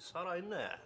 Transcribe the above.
sarayına